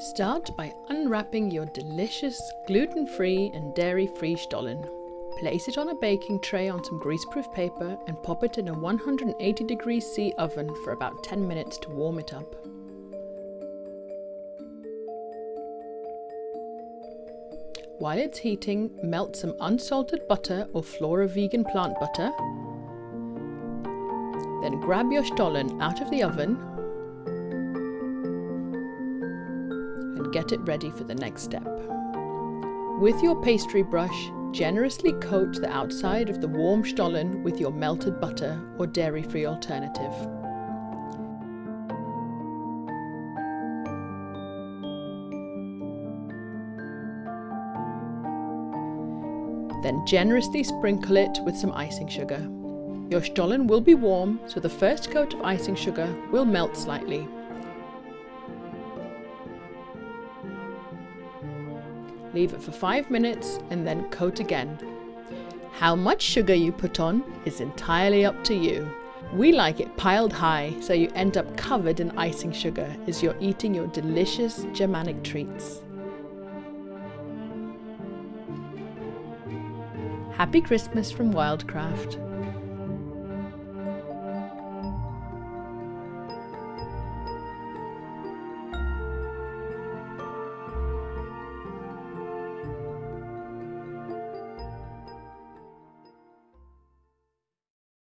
Start by unwrapping your delicious gluten-free and dairy-free Stollen. Place it on a baking tray on some greaseproof paper and pop it in a 180 degrees C oven for about 10 minutes to warm it up. While it's heating, melt some unsalted butter or Flora vegan plant butter. Then grab your Stollen out of the oven and get it ready for the next step. With your pastry brush, generously coat the outside of the warm Stollen with your melted butter or dairy-free alternative. Then generously sprinkle it with some icing sugar. Your Stollen will be warm, so the first coat of icing sugar will melt slightly. Leave it for 5 minutes and then coat again. How much sugar you put on is entirely up to you. We like it piled high so you end up covered in icing sugar as you're eating your delicious Germanic treats. Happy Christmas from Wildcraft.